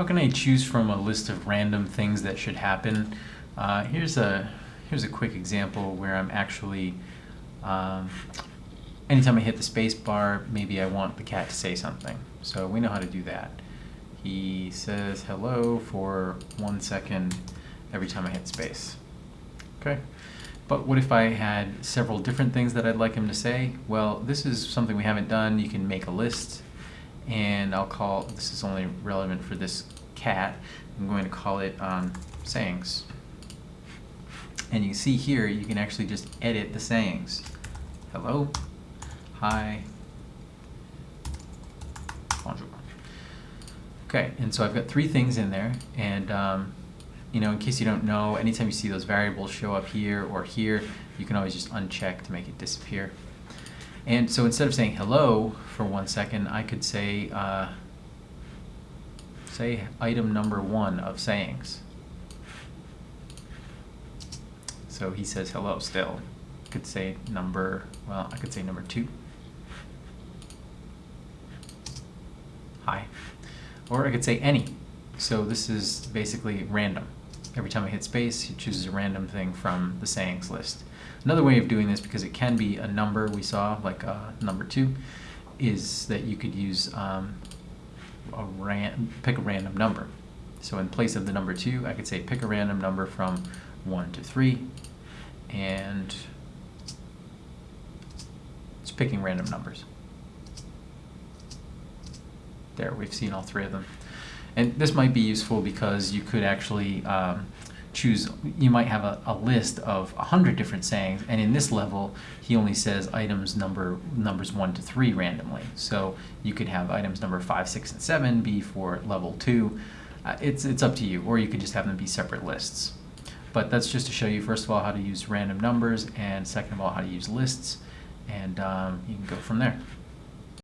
How can I choose from a list of random things that should happen? Uh, here's a here's a quick example where I'm actually, um, anytime I hit the space bar, maybe I want the cat to say something. So we know how to do that. He says hello for one second every time I hit space. Okay. But what if I had several different things that I'd like him to say? Well, this is something we haven't done. You can make a list and I'll call, this is only relevant for this cat, I'm going to call it um, sayings. And you see here, you can actually just edit the sayings. Hello, hi, bonjour. Okay, and so I've got three things in there, and um, you know, in case you don't know, anytime you see those variables show up here or here, you can always just uncheck to make it disappear. And so instead of saying hello for one second, I could say, uh, say item number one of sayings. So he says hello still. Could say number, well, I could say number two. Hi. Or I could say any. So this is basically random. Every time I hit space, he chooses a random thing from the sayings list. Another way of doing this, because it can be a number we saw, like uh, number two, is that you could use um, a ran pick a random number. So in place of the number two, I could say pick a random number from one to three, and it's picking random numbers. There, we've seen all three of them. And this might be useful because you could actually um, choose, you might have a, a list of a hundred different sayings, and in this level, he only says items number numbers one to three randomly. So you could have items number five, six, and seven be for level two. Uh, it's, it's up to you, or you could just have them be separate lists. But that's just to show you, first of all, how to use random numbers, and second of all, how to use lists, and um, you can go from there.